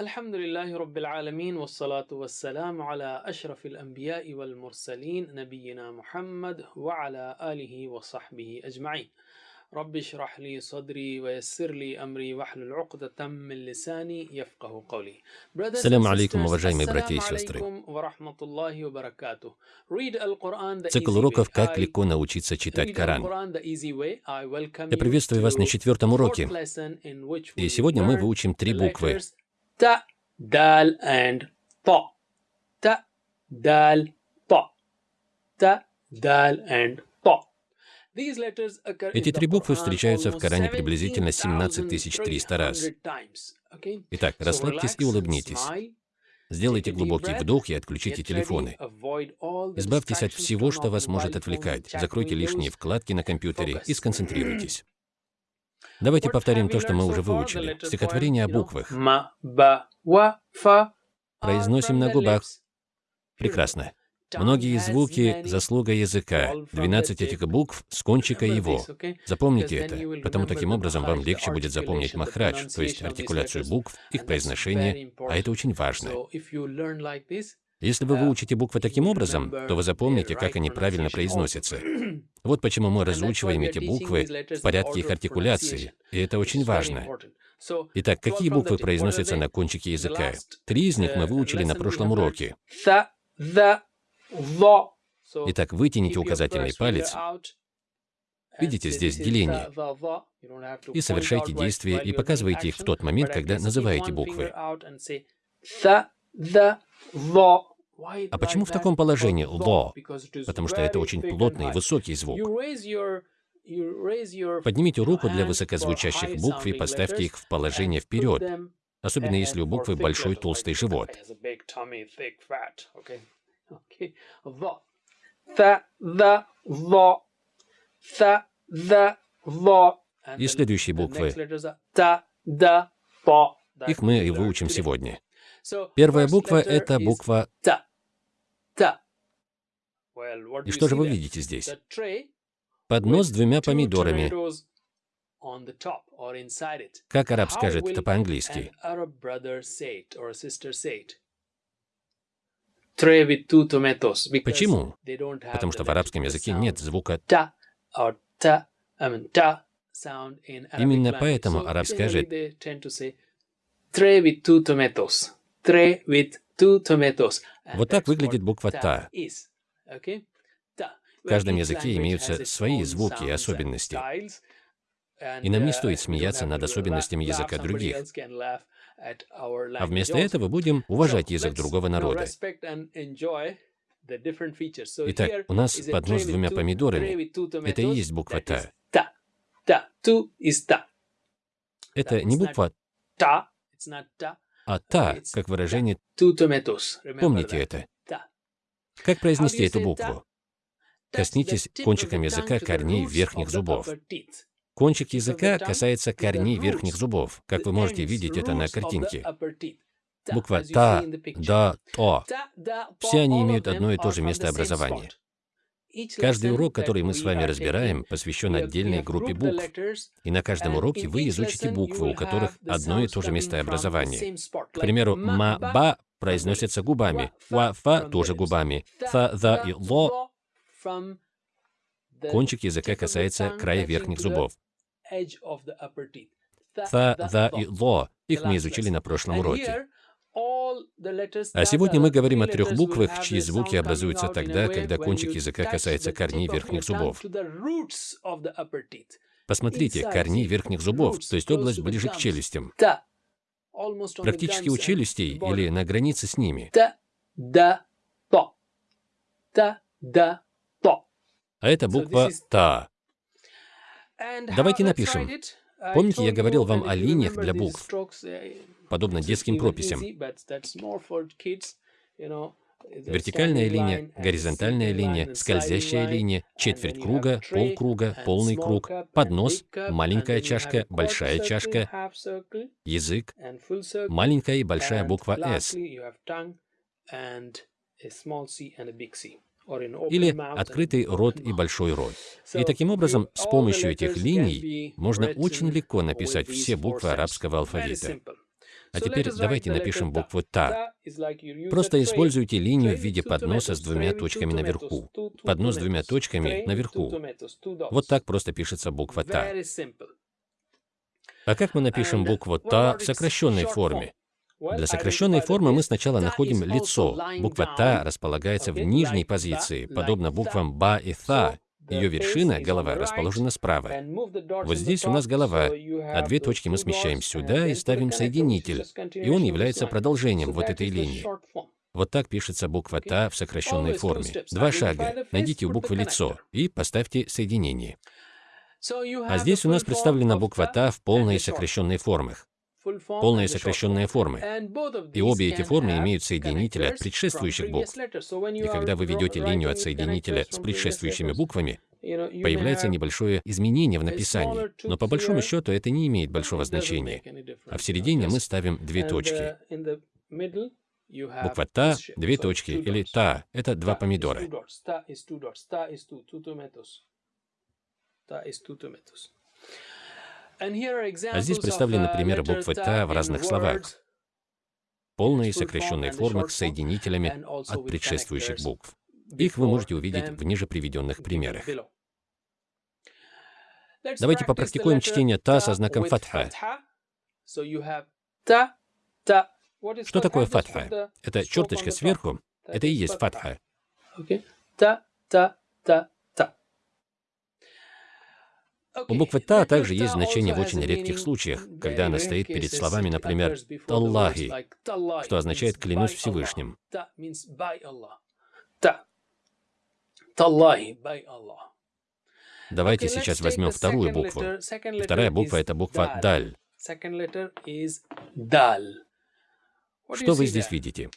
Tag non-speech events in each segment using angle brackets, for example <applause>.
الحمد لله رب العالمين والصلاة والسلام على أشرف الأنبياء والمرسلين نبينا محمد وعلى آله وصحبه أجمعين رب اشرح لي صدري ويسر لي أمري واحلل عقدة من لساني يفقه قولي Brothers and Салям алейкум, sisters, уважаемые братья и ассаляму сестры. алейкум ва рахматуллахи ва баракатух. Read Al-Quran the Цикл easy уроков way. «Как I легко научиться читать read Коран». Al-Quran the easy way. I welcome Я you приветствую вас на to четвертом fourth уроке. lesson in which we И will сегодня мы learn выучим три the буквы. Ta, Dal and Ta. Ta, Dal, Ta. Ta, Dal and in Эти три буквы встречаются в Коране приблизительно 17 300 раз. 17,300 times. Okay? Итак, расслабьтесь и улыбнитесь. Сделайте глубокий вдох и отключите телефоны. Избавьтесь от всего, что вас может отвлекать. Закройте лишние вкладки на компьютере и сконцентрируйтесь. Давайте повторим то, что мы уже выучили. Стихотворение о буквах. Произносим на губах. Прекрасно. Многие звуки заслуга языка. all from the 12 tip. этих букв с кончика его. Запомните это, потому таким образом вам легче будет запомнить махрадж, то есть артикуляцию букв, их произношение, а это очень важно. Если вы выучите буквы таким образом, то вы запомните, как они правильно произносятся. Вот почему мы разучиваем эти буквы в порядке их артикуляции, и это очень важно. Итак, 12 какие буквы произносятся на кончике языка? Три из них мы выучили на прошлом уроке. Итак, вытяните указательный палец Видите здесь деление. и совершайте действия и показывайте их в тот момент, когда называете буквы. А почему в таком положении «ло»? Потому что это очень плотный и высокий звук. Поднимите руку для высокозвучащих букв и поставьте их в положение вперед, особенно если у буквы большой толстый живот. И следующие буквы. Их мы и выучим сегодня. Первая буква – это буква what do И что же вы видите здесь? Поднос с двумя помидорами. Как араб скажет это по-английски? Почему? Потому что в арабском языке нет звука Arabic Именно поэтому араб скажет tray with two tomatoes. Вот так выглядит буква «та». В каждом языке имеются свои звуки и особенности. И нам не стоит uh, смеяться над особенностями языка других. А вместо этого будем уважать язык другого народа. Итак, у нас поднос с двумя помидорами. Это и есть буква «та». Это не буква Ta. А «та», как выражение «помните это». Как произнести эту букву? Коснитесь кончиком языка корней верхних зубов. Кончик языка касается корней верхних зубов, как вы можете видеть это на картинке. Буква «та». «да», «то». Все они имеют одно и то же место образования. Каждый урок, который мы с вами разбираем, посвящен отдельной группе букв. И на каждом уроке вы изучите буквы, у которых одно и то же coming место from the образования. same spot, К примеру, ma, «ма», ba «ба» from the произносятся lips, губами, wa, «ва», fa «фа» from the тоже губами, da, и «ло» кончик языка касается края верхних зубов. «за» lo. и «ло» их мы изучили на прошлом уроке. А сегодня мы говорим о трех буквах, чьи звуки образуются тогда, когда кончик языка касается корней верхних зубов. Посмотрите, see, верхних зубов, то есть область ближе к челюстям. Практически у челюстей или на границе с ними. А это буква «та». Давайте напишем. Помните, я говорил вам о линиях для букв, uh, подобно детским прописям. Вертикальная линия, горизонтальная линия, скользящая линия, четверть круга, полкруга, полный круг, поднос, маленькая чашка, большая чашка, язык, маленькая и большая буква «С». Или открытый рот и большой рот. И таким образом, с помощью этих линий можно очень легко написать все буквы арабского алфавита. А теперь давайте напишем букву «та». Просто используйте линию в виде подноса с двумя точками наверху. Поднос с двумя точками наверху. Вот так просто пишется буква «та». А как мы напишем букву «та» в сокращенной форме? Для сокращенной формы мы сначала находим лицо. Буква «та» располагается в нижней позиции, подобно буквам «ба» и «та». Ее вершина, голова, расположена справа. Вот здесь у нас голова, а две точки мы смещаем сюда и ставим соединитель, и он является продолжением вот этой линии. Вот так пишется буква «та» в сокращенной форме. Два шага. Найдите у буквы лицо и поставьте соединение. А здесь у нас представлена буква «та» в полной сокращенной формах полные сокращенные формы. И обе эти формы имеют соединители от предшествующих букв. И когда вы ведете линию от соединителя с предшествующими буквами, появляется небольшое изменение в написании, но по большому счету это не имеет большого значения. А в середине мы ставим две точки. Буква «та» — две точки, или «та» — это два помидора. А здесь представлены примеры буквы «та» в разных словах. Полные сокращенные формы с соединителями от предшествующих букв. Их вы можете увидеть в ниже приведенных примерах. Давайте попрактикуем чтение «та» со знаком фатха. Что такое фатха? Это черточка сверху. Это и есть фатха. Та, та, та, у буквы «та» также есть значение в очень редких случаях, когда она стоит перед словами, например, «Таллахи», что означает «клянусь Всевышним». Давайте сейчас возьмем вторую букву. Вторая буква — это буква «даль». Что вы здесь видите?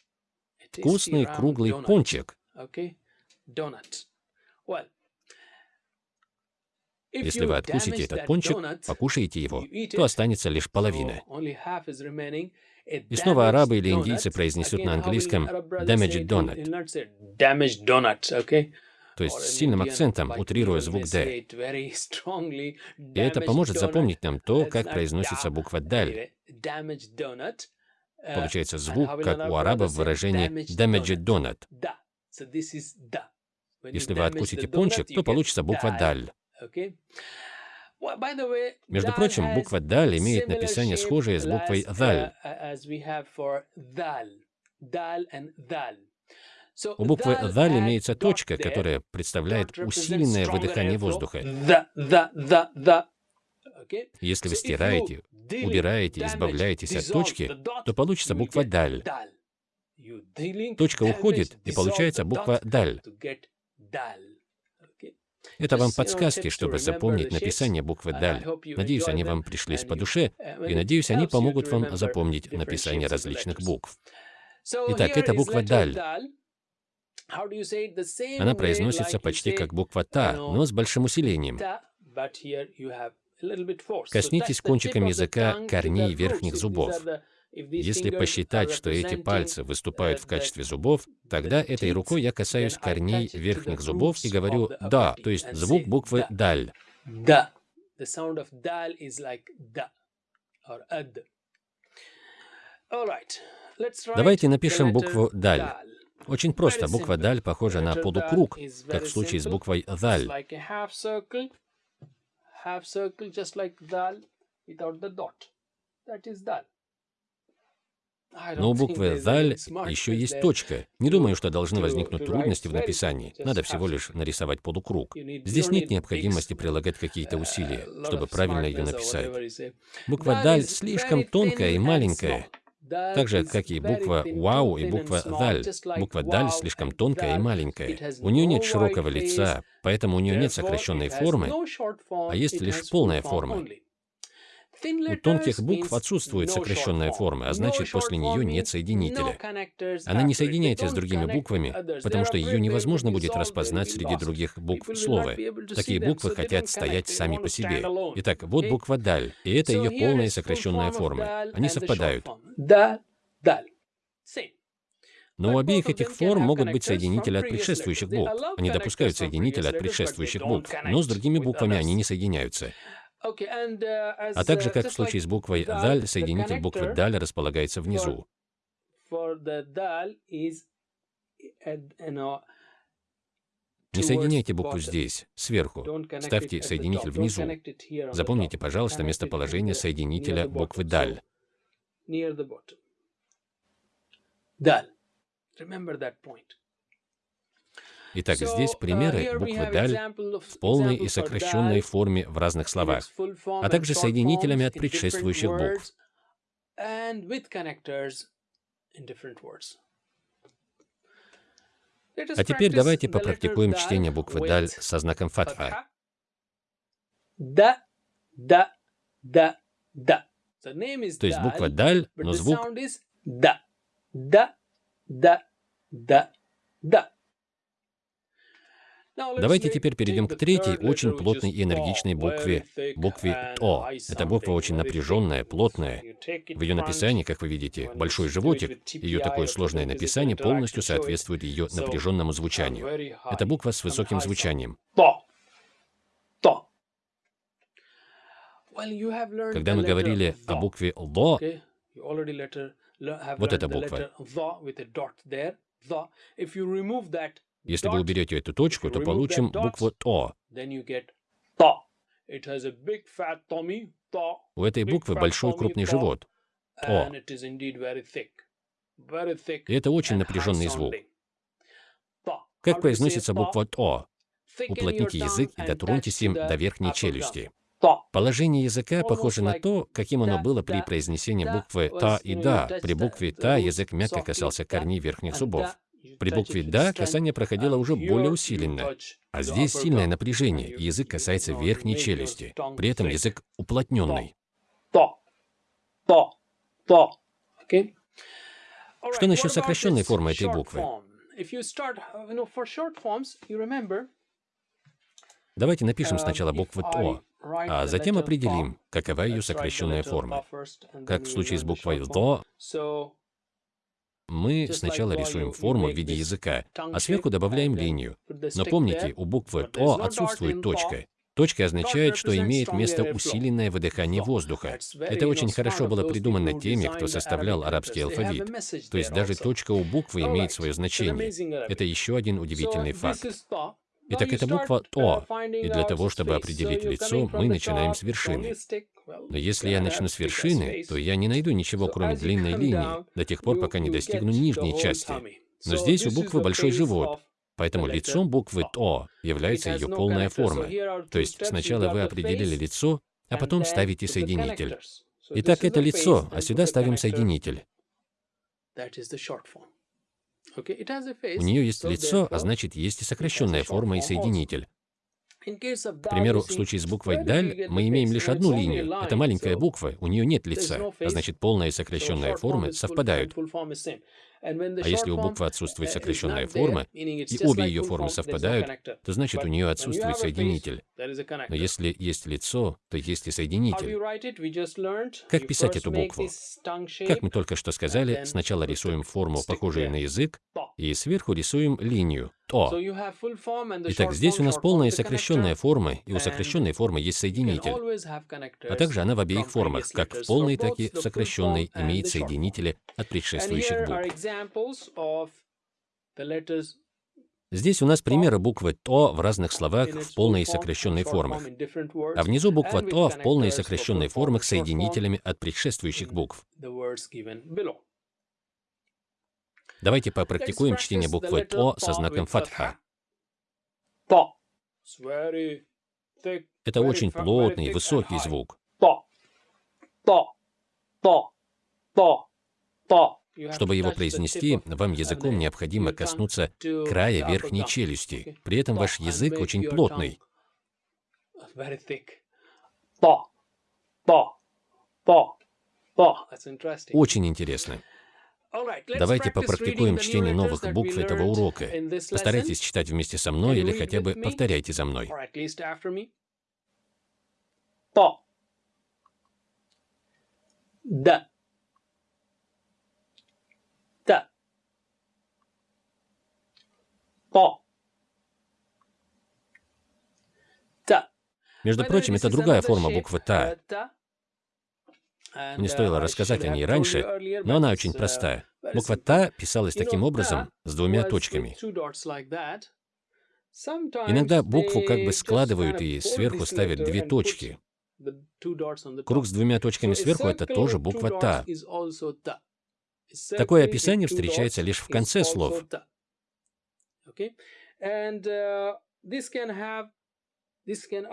Вкусный круглый пончик. Если вы откусите этот пончик, покушаете его, то останется лишь половина. И снова арабы или индийцы произнесут на английском «damaged donut», то есть с сильным акцентом, утрируя звук «д». <laughs> И это поможет запомнить нам то, как произносится буква «даль». Получается звук, как у арабов выражение «damaged donut». Если вы откусите пончик, то получится буква «даль». Между прочим, буква «даль» имеет написание схожее с буквой «даль». У буквы «даль» имеется точка, которая представляет усиленное выдыхание воздуха. Если вы стираете, убираете, избавляетесь от точки, то получится буква «даль». Точка уходит, и получается буква «даль». Это вам подсказки, чтобы запомнить написание буквы «даль». Надеюсь, они вам пришлись по душе, и надеюсь, они помогут вам запомнить написание различных букв. Итак, это буква «даль». Она произносится почти как буква «та», но с большим усилением. Коснитесь кончиком языка корней верхних зубов. Если посчитать, что эти пальцы выступают в качестве зубов, тогда этой рукой я касаюсь корней верхних зубов и говорю «да», то есть звук буквы «даль». Давайте напишем букву «даль». Очень просто. Буква «даль» похожа на полукруг, как в случае с буквой «даль». Но у буквы «даль» еще есть точка. Не думаю, что должны возникнуть трудности в написании. Надо всего лишь нарисовать полукруг. Здесь нет необходимости прилагать какие-то усилия, чтобы правильно ее написать. Буква «даль» слишком тонкая и маленькая. Так же, как и буква «вау» и буква «даль». Буква «даль» слишком тонкая и маленькая. У нее нет широкого лица, поэтому у нее нет сокращенной формы, а есть лишь полная форма. У тонких букв отсутствует сокращенная форма, а значит, после нее нет соединителя. Она не соединяется с другими буквами, потому что ее невозможно будет распознать среди других букв слова. Такие буквы хотят стоять сами по себе. Итак, вот буква «даль», и это ее полная сокращенная форма. Они совпадают. Но у обеих этих форм могут быть соединители от предшествующих букв. Они допускают соединители от предшествующих букв, но с другими буквами они не соединяются. А также, как в случае с буквой «даль», соединитель буквы «даль» располагается внизу. Не соединяйте букву здесь, сверху. Ставьте соединитель внизу. Запомните, пожалуйста, местоположение соединителя буквы «даль». Итак, здесь примеры буквы «даль» в полной и сокращенной форме в разных словах, а также соединителями от предшествующих букв. А теперь давайте попрактикуем чтение буквы «даль» со знаком фатха. Да, да, да, да. То есть буква «даль», но звук да, да, да, да, да. Давайте теперь перейдем к третьей, очень плотной и энергичной букве, букве «то». Эта буква очень напряженная, плотная. В ее написании, как вы видите, большой животик, ее такое сложное написание полностью соответствует ее напряженному звучанию. Это буква с высоким звучанием. То. Когда мы говорили о букве «ло», вот эта буква. Если вы уберете эту точку, то получим букву «то». У этой буквы большой крупный живот. «То». И это очень напряженный звук. Как произносится буква «то»? Уплотните язык и дотроньтесь им до верхней челюсти. Положение языка похоже на то, каким оно было при произнесении буквы «та» и «да». При букве «та» язык мягко касался корней верхних зубов. При букве «да» касание проходило уже более усиленно. А здесь сильное напряжение, и язык касается верхней челюсти. При этом язык уплотненный. Что насчет сокращенной формы этой буквы? Давайте напишем сначала букву «то», а затем определим, какова ее сокращенная форма. Как в случае с буквой «то», мы сначала рисуем форму в виде языка, а сверху добавляем линию. Но помните, у буквы «то» отсутствует точка. Точка означает, что имеет место усиленное выдыхание воздуха. Это очень хорошо было придумано теми, кто составлял арабский алфавит. То есть даже точка у буквы имеет свое значение. Это еще один удивительный факт. Итак, это буква «то», и для того, чтобы определить лицо, мы начинаем с вершины. Но если я начну с вершины, то я не найду ничего, кроме длинной линии, до тех пор, пока не достигну нижней части. Но здесь у буквы большой живот, поэтому лицом буквы «то» является ее полная форма. То есть сначала вы определили лицо, а потом ставите соединитель. Итак, это лицо, а сюда ставим соединитель. У нее есть лицо, а значит, есть и сокращенная форма и соединитель. К примеру, в случае с буквой «даль» мы имеем лишь одну линию. Это маленькая буква, у нее нет лица, а значит, полная и сокращенная формы совпадают. А если у буквы отсутствует сокращенная форма, и обе ее формы совпадают, то значит у нее отсутствует соединитель. Но если есть лицо, то есть и соединитель. Как писать эту букву? Как мы только что сказали, сначала рисуем форму, похожую на язык, и сверху рисуем линию «то». Итак, здесь у нас полная сокращенная форма, и у сокращенной формы есть соединитель. А также она в обеих формах, как в полной, так и в сокращенной, имеет соединители от предшествующих букв. Здесь у нас примеры буквы «то» в разных словах в полной и сокращенной формах, а внизу буква «то» в полной и сокращенной формах соединителями от предшествующих букв. Давайте попрактикуем чтение буквы «то» со знаком фатха. Это очень плотный и высокий звук. Чтобы его произнести, вам языком необходимо коснуться края верхней челюсти. При этом ваш язык очень плотный. Очень интересно. Давайте попрактикуем чтение новых букв этого урока. Постарайтесь читать вместе со мной или хотя бы повторяйте за мной. Да. Между прочим, это другая форма буквы «та». Мне стоило рассказать о ней раньше, но она очень простая. Буква «та» писалась таким образом, с двумя точками. Иногда букву как бы складывают и сверху ставят две точки. Круг с двумя точками сверху — это тоже буква «та». Такое описание встречается лишь в конце слов.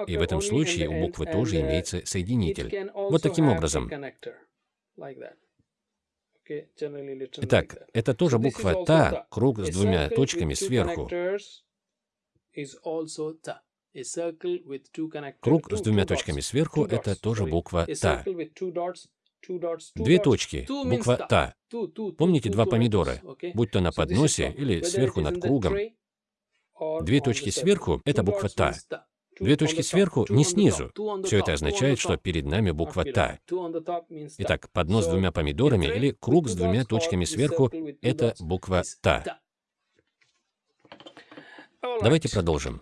И в этом случае у буквы тоже имеется соединитель. Вот таким образом. Итак, это тоже буква «та», круг с двумя точками сверху. Круг с двумя точками сверху — это тоже буква «та». Две точки, буква «та». Помните два помидора, будь то на подносе или сверху над кругом. Две точки сверху — это буква «та». Две точки сверху, не снизу. Все это означает, что перед нами буква «та». Итак, поднос с двумя помидорами или круг с двумя точками сверху — это буква «та». Давайте продолжим.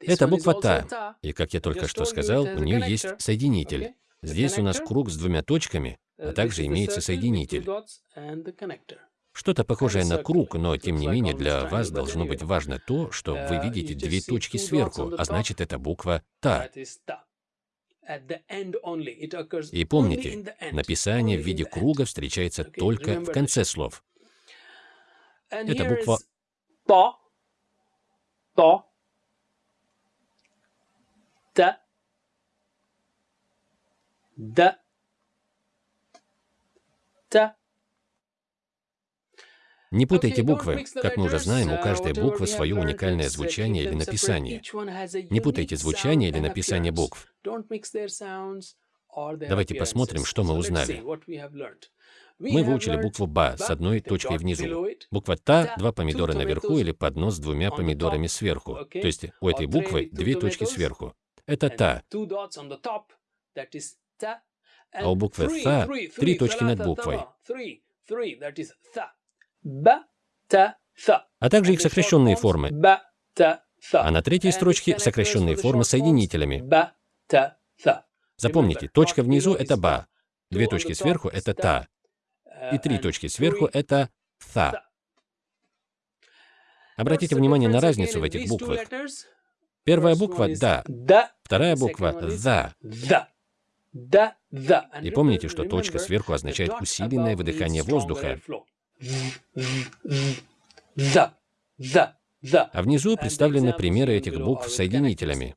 Это буква «та», и, как я только что сказал, у нее есть соединитель. Здесь у нас круг с двумя точками, а также имеется соединитель. Что-то похожее на круг, но тем не менее для вас должно быть важно то, что вы видите две точки сверху, а значит это буква «та». И помните, написание в виде круга встречается только в конце слов. Это буква «то», «то», «т», «д», «т», не путайте буквы. Как мы уже знаем, у каждой буквы свое уникальное звучание или написание. Не путайте звучание или написание букв. Давайте посмотрим, что мы узнали. Мы выучили букву «ба» с одной точкой внизу. Буква «та» — два помидора наверху или поднос с двумя помидорами сверху. То есть у этой буквы две точки сверху. Это «та». А у буквы «та» три точки над буквой а также их сокращенные формы. А на третьей строчке сокращенные формы соединителями. Запомните, точка внизу — это «ба», две точки сверху — это «та», и три точки сверху — это «та». Обратите внимание на разницу в этих буквах. Первая буква «да», вторая буква «за». И помните, что точка сверху означает усиленное выдыхание воздуха. А внизу представлены примеры этих букв соединителями.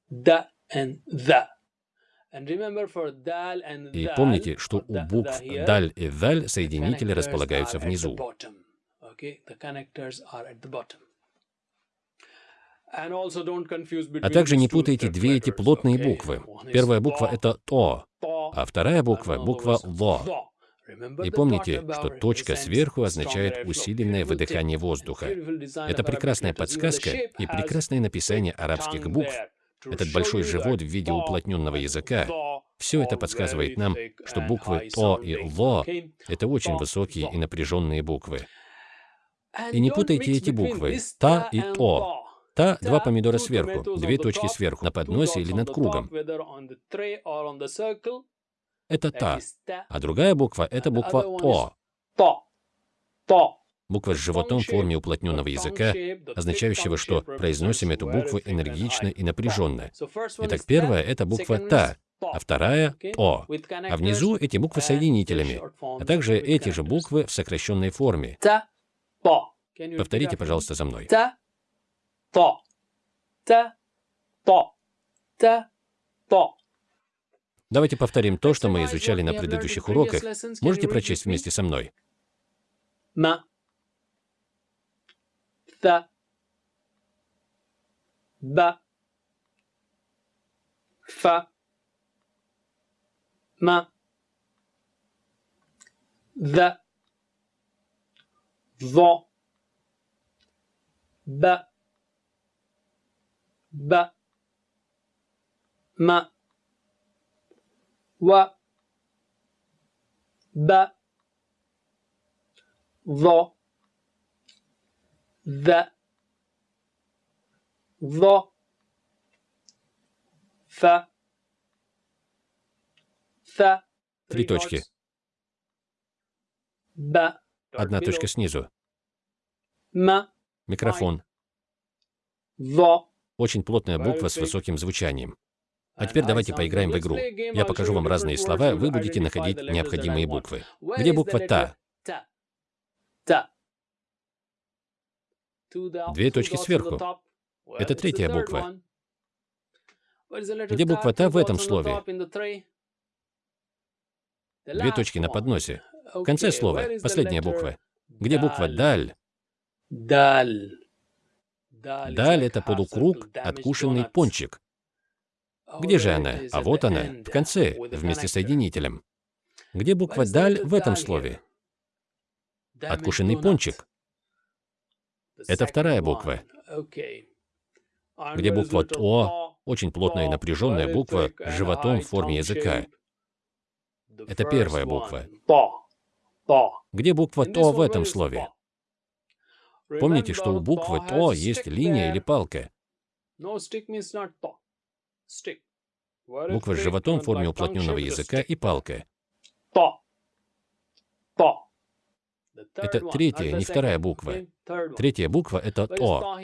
И помните, что у букв «даль» и «даль» соединители располагаются внизу. А также не путайте две эти плотные буквы. Первая буква — это «то», а вторая буква — буква «ло». И помните, что точка сверху означает усиленное выдыхание воздуха. Это прекрасная подсказка и прекрасное написание арабских букв. Этот большой живот в виде уплотненного языка. Все это подсказывает нам, что буквы «то» и «ло» — это очень высокие и напряженные буквы. И не путайте эти буквы «та» и «то». «Та» — два помидора сверху, две точки сверху, на подносе или над кругом. это «та», а другая буква — это буква «о». Буква с животом в форме уплотненного языка, означающего, что произносим эту букву энергично и напряженно. Итак, первая — это буква «та», а вторая — «о». А внизу эти буквы соединителями, а также эти же буквы в сокращенной форме. Повторите, пожалуйста, за мной. То, та, то, та, то. Давайте повторим то, что мы изучали на предыдущих уроках. Можете прочесть вместе со мной? Ма. Та. Ба. Фа. Ма. Да. Во. Ба. Ба. Ма wa ba vo the vo Фа. Фа. Три точки. Ба. Одна точка снизу. Ма. Микрофон. Во. Очень плотная буква с высоким звучанием. А теперь давайте поиграем в игру. Я покажу вам разные слова, вы будете находить необходимые буквы. Где буква «та»? Две точки сверху. Это третья буква. Где буква «та» в этом слове? Две точки на подносе. В конце слова, последняя буква. Где буква «даль»? Даль. Даль — это полукруг, откушенный пончик. Где же она? А вот она, в конце, вместе с соединителем. Где буква «даль» в этом слове? Откушенный пончик. Это вторая буква. Где буква «то», очень плотная и напряженная буква с животом в форме языка. Это первая буква. Где буква «то» в этом слове? Помните, что у буквы «то» есть линия или палка. Буква с животом в форме уплотненного языка и палка. Это третья, не вторая буква. Третья буква — это «то».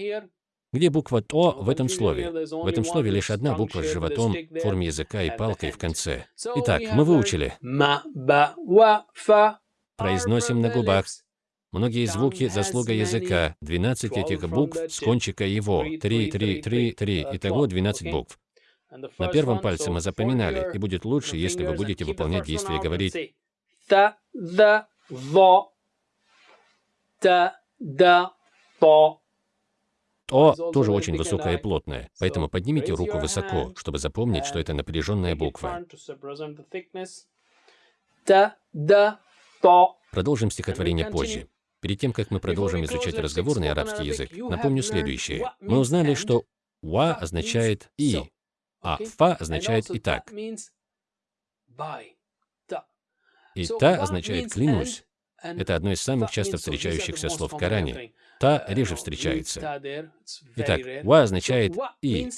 Где буква «то» в этом слове? В этом слове лишь одна буква с животом в форме языка и палкой в конце. Итак, мы выучили. Произносим на губах. Многие звуки — заслуга языка. 12 этих букв с кончика его. 3, 3, 3, 3. Итого 12 букв. На первом пальце мы запоминали, и будет лучше, если вы будете выполнять действия и говорить та, да, во, та, да, то. «то» тоже очень высокое и плотное, поэтому поднимите руку высоко, чтобы запомнить, что это напряженная буква. Та, да, то. Продолжим стихотворение позже. Перед тем, как мы продолжим изучать разговорный арабский язык, напомню следующее. Мы узнали, что «ва» означает «и», а «фа» означает «и так». И «та» означает «клянусь». Это одно из самых часто встречающихся слов в Коране. «Та» реже встречается. Итак, «ва» означает «и».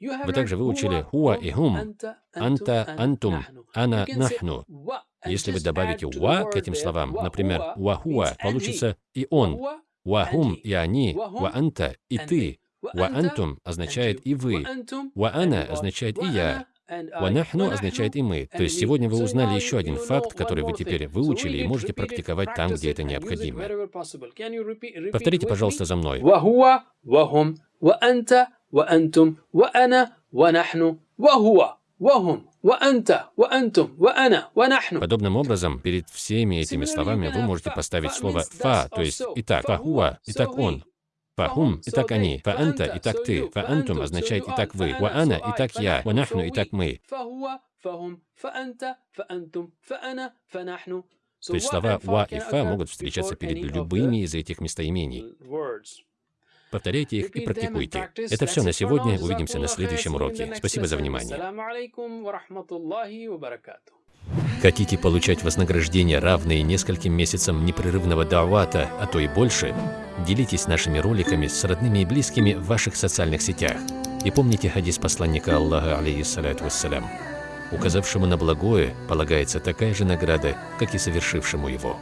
Вы также выучили «хуа» и «хум», «анта», «антум», «ана», «нахну». Если вы добавите «ва» к этим словам, например, «ва-хуа», получится «и он», «ва-хум» и «они», «ва-анта» и «ты», «ва-антум» означает «и вы», «ва-ана» означает «и я», «Ванахну» означает «и мы». То есть сегодня вы узнали еще один факт, который вы теперь выучили и можете практиковать там, где это необходимо. Повторите, пожалуйста, за мной. وهو وهم وأنت وأنتم وأنا ونحن وهو Подобным образом, перед всеми этими словами вы можете поставить слово «фа», то есть «итак», «фахуа», «итак он», «фахум», «итак они», «фаанта», «итак ты», «фаантум» означает «итак вы», «ваана», «итак я», «ванахну», «итак мы». То есть слова «ва» и «фа» могут встречаться перед любыми из этих местоимений. Повторяйте их и практикуйте. Это все на сегодня. Увидимся на следующем уроке. Спасибо за внимание. Хотите получать вознаграждение, равные нескольким месяцам непрерывного давата, а то и больше? Делитесь нашими роликами с родными и близкими в ваших социальных сетях. И помните хадис посланника Аллаха, алейхиссалату вассалям. Указавшему на благое полагается такая же награда, как и совершившему его.